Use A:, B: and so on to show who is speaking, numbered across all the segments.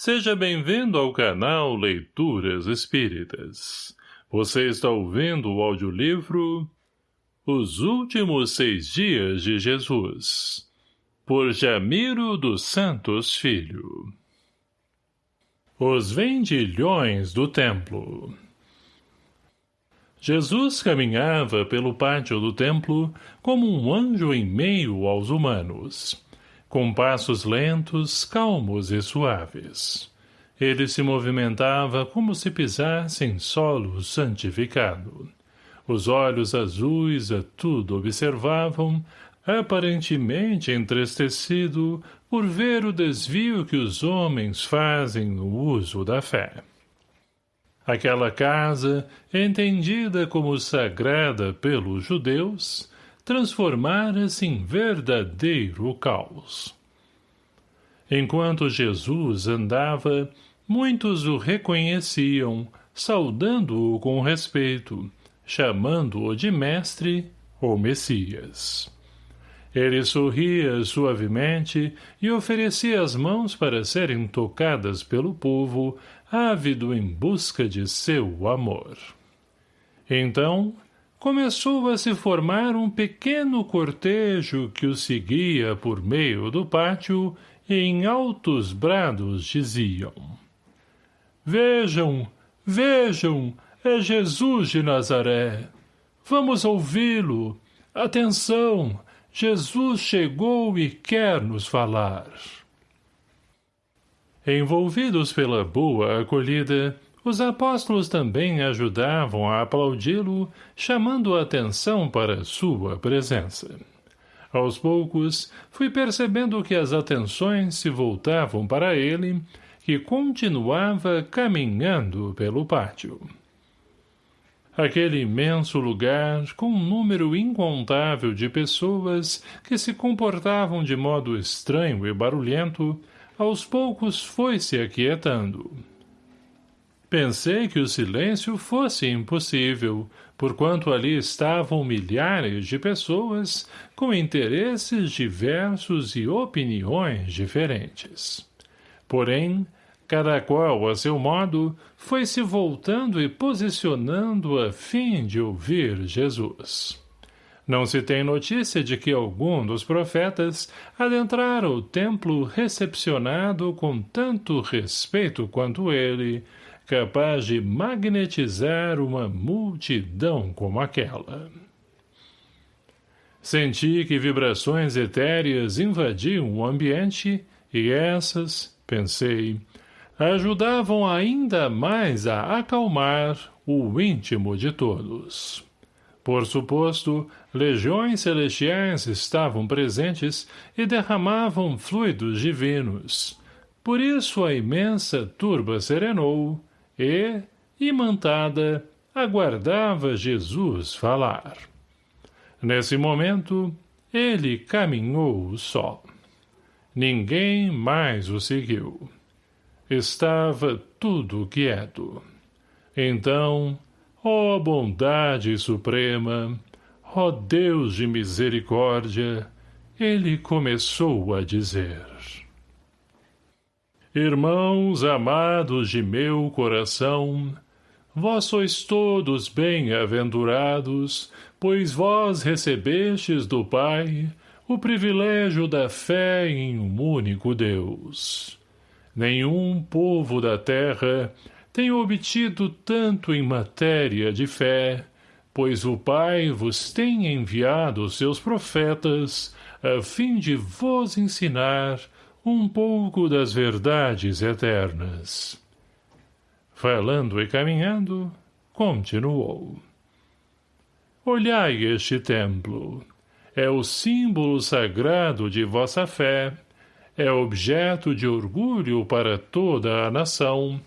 A: Seja bem-vindo ao canal Leituras Espíritas. Você está ouvindo o audiolivro Os Últimos Seis Dias de Jesus, por Jamiro dos Santos Filho. Os Vendilhões do Templo Jesus caminhava pelo pátio do templo como um anjo em meio aos humanos com passos lentos, calmos e suaves. Ele se movimentava como se pisasse em solo santificado. Os olhos azuis a tudo observavam, aparentemente entristecido por ver o desvio que os homens fazem no uso da fé. Aquela casa, entendida como sagrada pelos judeus, transformara-se em verdadeiro caos. Enquanto Jesus andava, muitos o reconheciam, saudando-o com respeito, chamando-o de mestre ou Messias. Ele sorria suavemente e oferecia as mãos para serem tocadas pelo povo, ávido em busca de seu amor. Então, começou a se formar um pequeno cortejo que o seguia por meio do pátio e em altos brados diziam Vejam, vejam, é Jesus de Nazaré. Vamos ouvi-lo. Atenção, Jesus chegou e quer nos falar. Envolvidos pela boa acolhida, os apóstolos também ajudavam a aplaudi-lo, chamando a atenção para sua presença. Aos poucos, fui percebendo que as atenções se voltavam para ele, que continuava caminhando pelo pátio. Aquele imenso lugar, com um número incontável de pessoas que se comportavam de modo estranho e barulhento, aos poucos foi se aquietando. Pensei que o silêncio fosse impossível, porquanto ali estavam milhares de pessoas com interesses diversos e opiniões diferentes. Porém, cada qual a seu modo, foi se voltando e posicionando a fim de ouvir Jesus. Não se tem notícia de que algum dos profetas adentrara o templo recepcionado com tanto respeito quanto ele, capaz de magnetizar uma multidão como aquela. Senti que vibrações etéreas invadiam o ambiente e essas, pensei, ajudavam ainda mais a acalmar o íntimo de todos. Por suposto, legiões celestiais estavam presentes e derramavam fluidos divinos. Por isso a imensa turba serenou, e, imantada, aguardava Jesus falar. Nesse momento, ele caminhou só. Ninguém mais o seguiu. Estava tudo quieto. Então, ó bondade suprema, ó Deus de misericórdia, ele começou a dizer... Irmãos amados de meu coração, vós sois todos bem-aventurados, pois vós recebestes do Pai o privilégio da fé em um único Deus. Nenhum povo da terra tem obtido tanto em matéria de fé, pois o Pai vos tem enviado seus profetas a fim de vos ensinar um pouco das verdades eternas. Falando e caminhando, continuou. Olhai este templo. É o símbolo sagrado de vossa fé, é objeto de orgulho para toda a nação.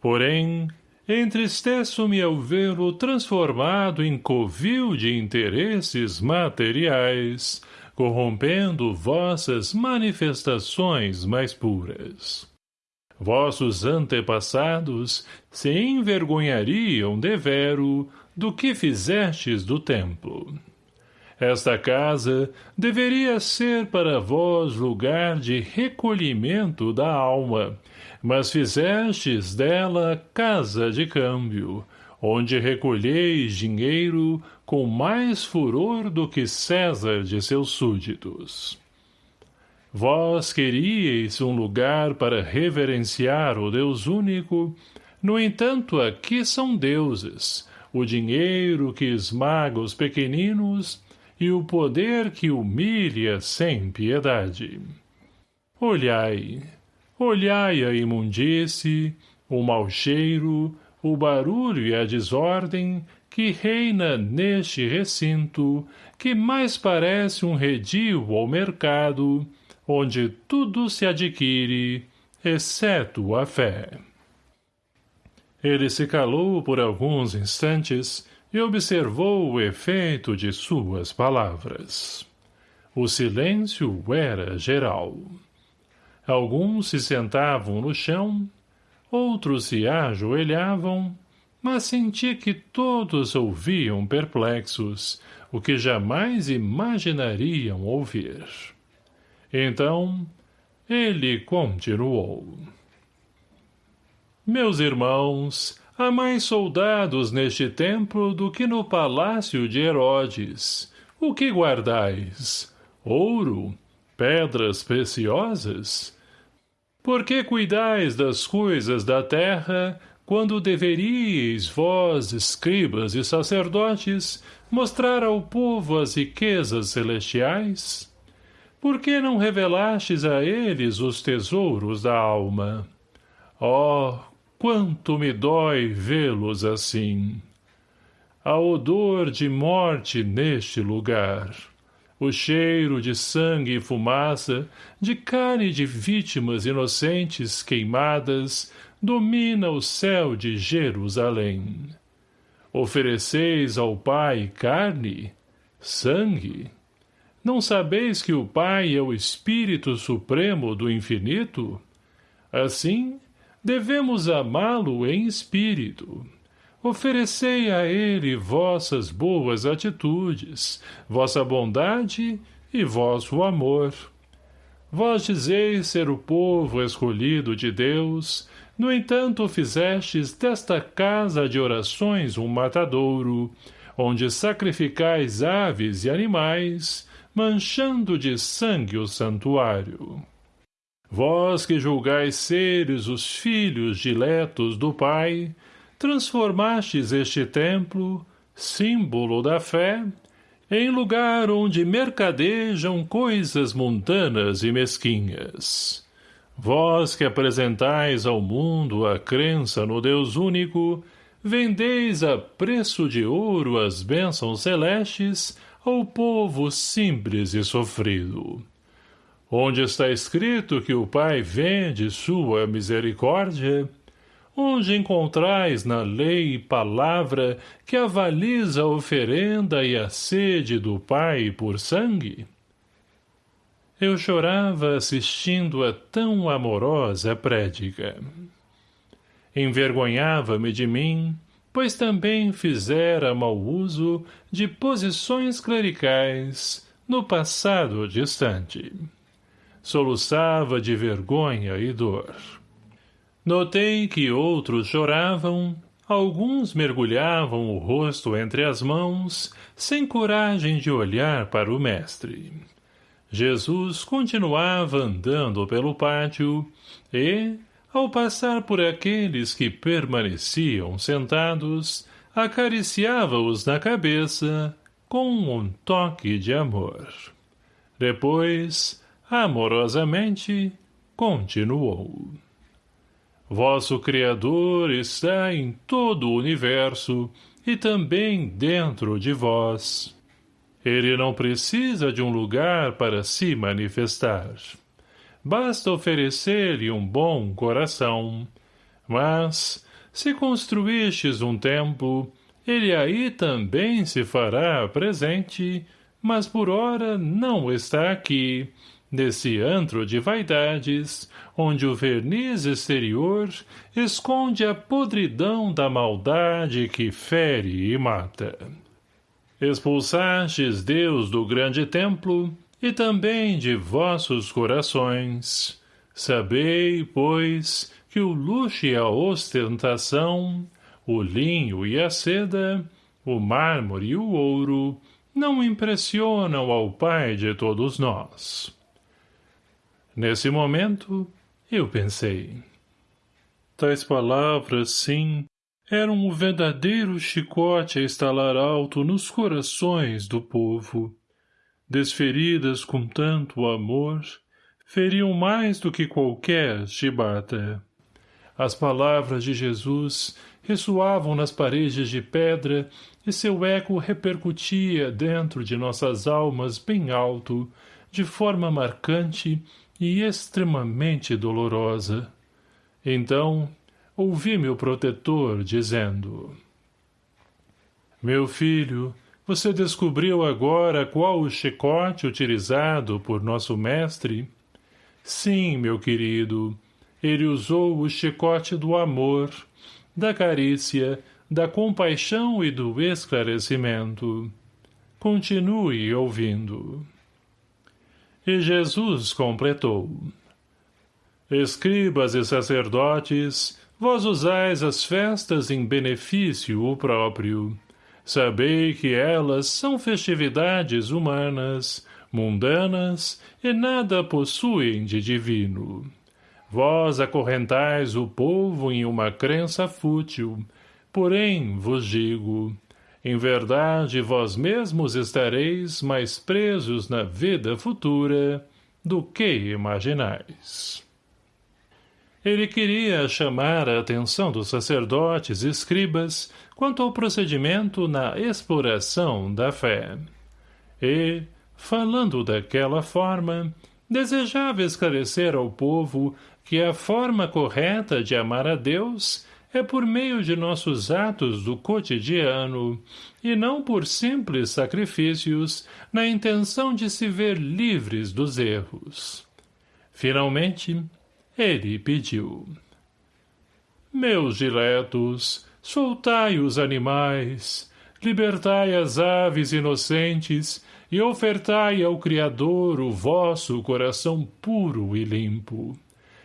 A: Porém, entristeço-me ao vê-lo transformado em covil de interesses materiais, corrompendo vossas manifestações mais puras. Vossos antepassados se envergonhariam devero do que fizestes do templo. Esta casa deveria ser para vós lugar de recolhimento da alma, mas fizestes dela casa de câmbio, onde recolheis dinheiro com mais furor do que César de seus súditos. Vós queríeis um lugar para reverenciar o Deus único, no entanto aqui são deuses, o dinheiro que esmaga os pequeninos e o poder que humilha sem piedade. Olhai, olhai a imundície, o mau cheiro, o barulho e a desordem que reina neste recinto, que mais parece um redil ou mercado, onde tudo se adquire, exceto a fé. Ele se calou por alguns instantes e observou o efeito de suas palavras. O silêncio era geral. Alguns se sentavam no chão, outros se ajoelhavam, mas senti que todos ouviam perplexos, o que jamais imaginariam ouvir. Então, ele continuou. Meus irmãos, há mais soldados neste templo do que no palácio de Herodes. O que guardais? Ouro? Pedras preciosas? Por que cuidais das coisas da terra, quando deveríeis, vós, escribas e sacerdotes, mostrar ao povo as riquezas celestiais? Por que não revelastes a eles os tesouros da alma? Oh, quanto me dói vê-los assim! Há odor de morte neste lugar. O cheiro de sangue e fumaça, de carne de vítimas inocentes queimadas, domina o céu de Jerusalém. Ofereceis ao Pai carne, sangue, não sabeis que o Pai é o Espírito Supremo do Infinito? Assim, devemos amá-lo em espírito. Oferecei a ele vossas boas atitudes, vossa bondade e vosso amor. Vós dizeis ser o povo escolhido de Deus, no entanto fizestes desta casa de orações um matadouro, onde sacrificais aves e animais, manchando de sangue o santuário. Vós que julgais seres os filhos diletos do Pai, transformastes este templo, símbolo da fé, em lugar onde mercadejam coisas mundanas e mesquinhas. Vós que apresentais ao mundo a crença no Deus único, vendeis a preço de ouro as bênçãos celestes ao povo simples e sofrido. Onde está escrito que o Pai vende sua misericórdia? Onde encontrais na lei palavra que avaliza a oferenda e a sede do Pai por sangue? Eu chorava assistindo a tão amorosa prédica. Envergonhava-me de mim, pois também fizera mau uso de posições clericais no passado distante. Soluçava de vergonha e dor. Notei que outros choravam, alguns mergulhavam o rosto entre as mãos, sem coragem de olhar para o mestre. Jesus continuava andando pelo pátio e, ao passar por aqueles que permaneciam sentados, acariciava-os na cabeça com um toque de amor. Depois, amorosamente, continuou. Vosso Criador está em todo o universo e também dentro de vós. Ele não precisa de um lugar para se manifestar. Basta oferecer-lhe um bom coração. Mas, se construístes um templo, ele aí também se fará presente, mas por ora não está aqui, nesse antro de vaidades, onde o verniz exterior esconde a podridão da maldade que fere e mata. Expulsastes Deus do grande templo, e também de vossos corações. Sabei, pois, que o luxo e a ostentação, o linho e a seda, o mármore e o ouro, não impressionam ao Pai de todos nós. Nesse momento, eu pensei. Tais palavras, sim, eram um verdadeiro chicote a estalar alto nos corações do povo. Desferidas com tanto amor, feriam mais do que qualquer chibata. As palavras de Jesus ressoavam nas paredes de pedra e seu eco repercutia dentro de nossas almas bem alto, de forma marcante e extremamente dolorosa. Então, ouvi meu protetor dizendo Meu filho, você descobriu agora qual o chicote utilizado por nosso mestre? Sim, meu querido, ele usou o chicote do amor, da carícia, da compaixão e do esclarecimento. Continue ouvindo. E Jesus completou. Escribas e sacerdotes, vós usais as festas em benefício próprio. Sabei que elas são festividades humanas, mundanas e nada possuem de divino. Vós acorrentais o povo em uma crença fútil, porém vos digo, em verdade vós mesmos estareis mais presos na vida futura do que imaginais. Ele queria chamar a atenção dos sacerdotes e escribas quanto ao procedimento na exploração da fé. E, Falando daquela forma, desejava esclarecer ao povo que a forma correta de amar a Deus é por meio de nossos atos do cotidiano e não por simples sacrifícios na intenção de se ver livres dos erros. Finalmente, ele pediu. Meus diletos, soltai os animais, libertai as aves inocentes e ofertai ao Criador o vosso coração puro e limpo.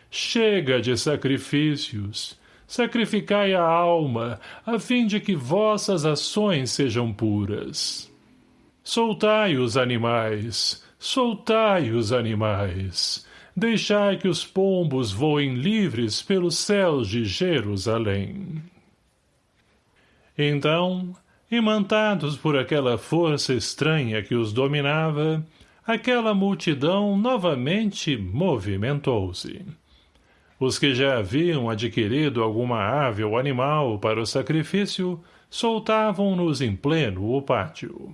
A: Chega de sacrifícios, sacrificai a alma, a fim de que vossas ações sejam puras. Soltai os animais, soltai os animais, deixai que os pombos voem livres pelos céus de Jerusalém. Então, Imantados por aquela força estranha que os dominava, aquela multidão novamente movimentou-se. Os que já haviam adquirido alguma ave ou animal para o sacrifício soltavam-nos em pleno o pátio.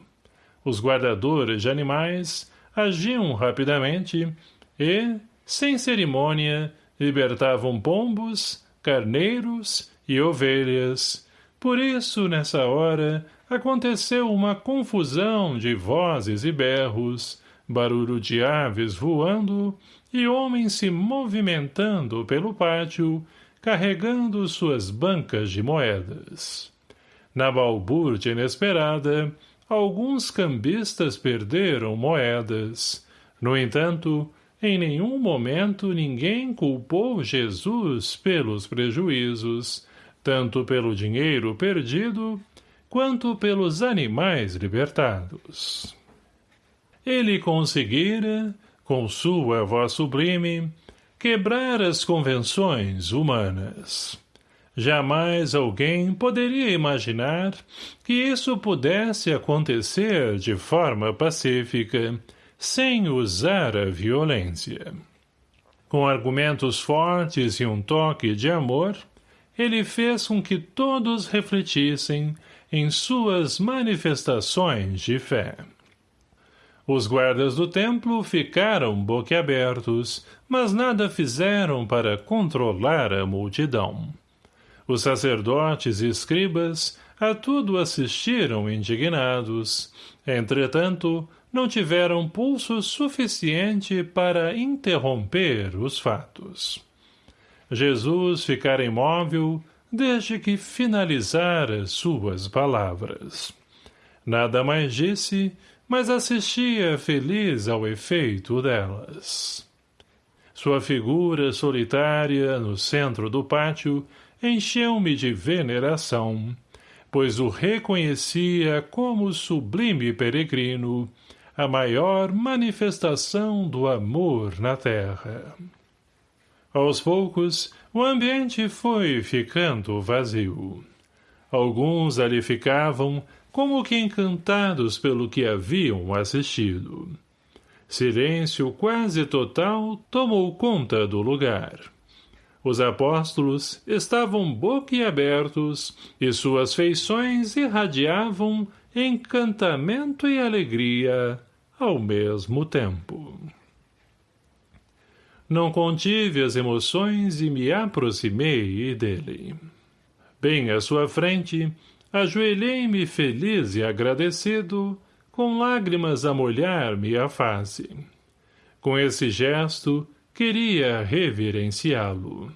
A: Os guardadores de animais agiam rapidamente e, sem cerimônia, libertavam pombos, carneiros e ovelhas, por isso, nessa hora, aconteceu uma confusão de vozes e berros, barulho de aves voando e homens se movimentando pelo pátio, carregando suas bancas de moedas. Na balbúrdia inesperada, alguns cambistas perderam moedas. No entanto, em nenhum momento ninguém culpou Jesus pelos prejuízos, tanto pelo dinheiro perdido, quanto pelos animais libertados. Ele conseguira, com sua voz sublime, quebrar as convenções humanas. Jamais alguém poderia imaginar que isso pudesse acontecer de forma pacífica, sem usar a violência. Com argumentos fortes e um toque de amor, ele fez com que todos refletissem em suas manifestações de fé. Os guardas do templo ficaram boquiabertos, mas nada fizeram para controlar a multidão. Os sacerdotes e escribas a tudo assistiram indignados, entretanto, não tiveram pulso suficiente para interromper os fatos. Jesus ficara imóvel desde que finalizara suas palavras. Nada mais disse, mas assistia feliz ao efeito delas. Sua figura solitária no centro do pátio encheu-me de veneração, pois o reconhecia como sublime peregrino, a maior manifestação do amor na terra. Aos poucos, o ambiente foi ficando vazio. Alguns ali ficavam, como que encantados pelo que haviam assistido. Silêncio quase total tomou conta do lugar. Os apóstolos estavam boquiabertos e suas feições irradiavam encantamento e alegria ao mesmo tempo. Não contive as emoções e me aproximei dele. Bem à sua frente, ajoelhei-me feliz e agradecido, com lágrimas a molhar-me a face. Com esse gesto, queria reverenciá-lo.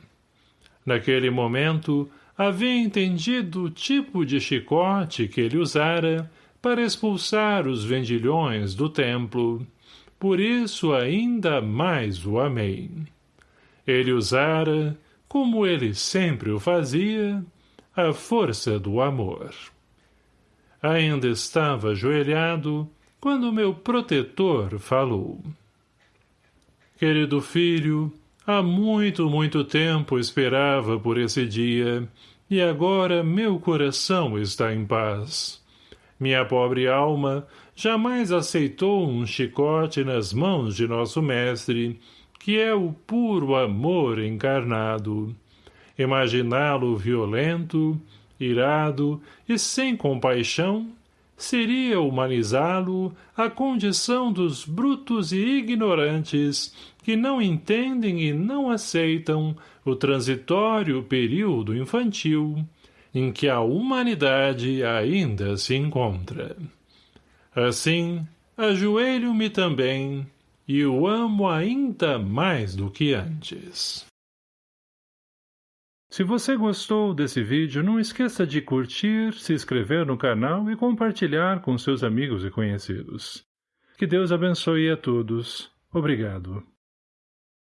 A: Naquele momento, havia entendido o tipo de chicote que ele usara para expulsar os vendilhões do templo, por isso ainda mais o amei. Ele usara, como ele sempre o fazia, a força do amor. Ainda estava ajoelhado quando meu protetor falou. Querido filho, há muito, muito tempo esperava por esse dia, e agora meu coração está em paz. Minha pobre alma jamais aceitou um chicote nas mãos de nosso mestre, que é o puro amor encarnado. Imaginá-lo violento, irado e sem compaixão seria humanizá-lo à condição dos brutos e ignorantes que não entendem e não aceitam o transitório período infantil em que a humanidade ainda se encontra. Assim, ajoelho-me também e o amo ainda mais do que antes. Se você gostou desse vídeo, não esqueça de curtir, se inscrever no canal e compartilhar com seus amigos e conhecidos. Que Deus abençoe a todos. Obrigado.